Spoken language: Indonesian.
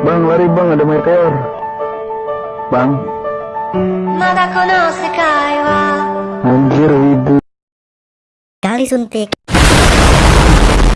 Bang, lari bang, ada meteor. Bang, anjir ibu. Kali suntik.